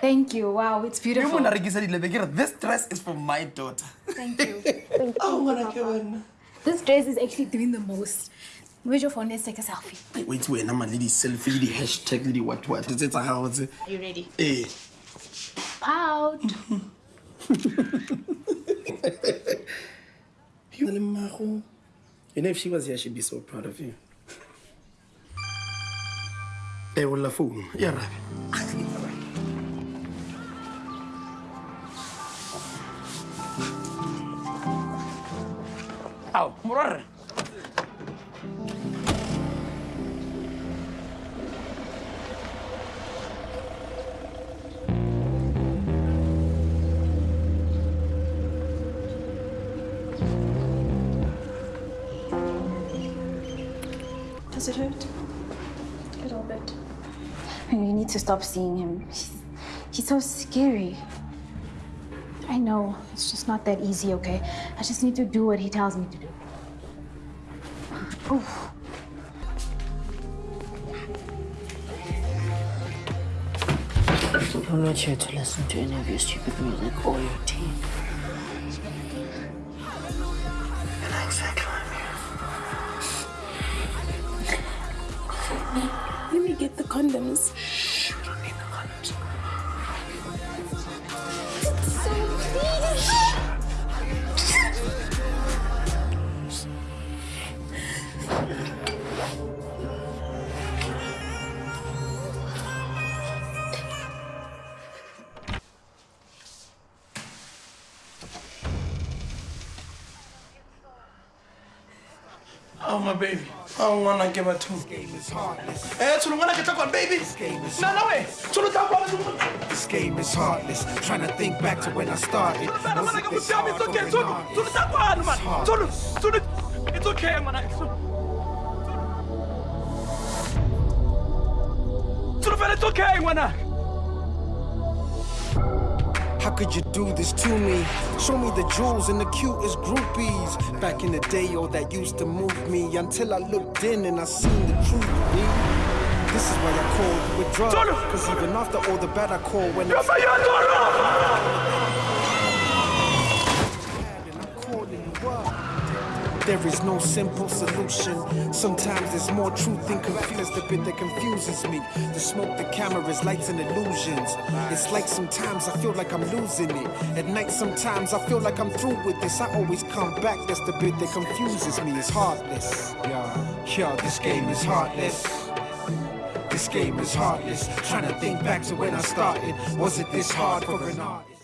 Thank you. Wow, it's beautiful. mona rekisa dilebe ke re this dress is for my daughter Thank you. Thank Oh, ngwana ke wena This dress is actually doing the most. Where's your phone? Let's take a selfie. Hey, wait wena ma le di-selfie le di-hashtag le di-what what tse tsa gago tse Are you ready? ee Out. You le mmago you know if she was here she'd be so proud of you eh, e olla founu e arabe ao morwarre Does it hurt? A little bit. You need to stop seeing him. He's, he's so scary. I know. It's just not that easy, okay? I just need to do what he tells me to do. Oof. I'm not here to listen to any of your stupid music or your tea. Let me get the condoms. Oh my baby. Oh ngwana ke batho. Eh tsholo ngwana ke tla kwa baby. No no way. Tsholo tla kwa. This game is heartless. Trying to think back to when I started. Bana Was mana it ke this botsa hard it's okay. going Tsholo. hard? Tsholo tla kwa man. Tsholo. Tsholo. It's okay. Tsholo it's okay ngwana. How could you do this to me? Show me the jewels and the cutest groupies. Back in the day, all that used to move me until I looked in and I seen the truth. This is why I called you a drug. Cause even after all the bad I call when I There is no simple solution. Sometimes there's more truth than confusion. The bit that confuses me. The smoke, the cameras, lights, and illusions. It's like sometimes I feel like I'm losing it. At night, sometimes I feel like I'm through with this. I always come back. That's the bit that confuses me. It's heartless. Yeah, yeah, this game is heartless. This game is heartless. Trying to think back to when I started. Was it this hard for an artist?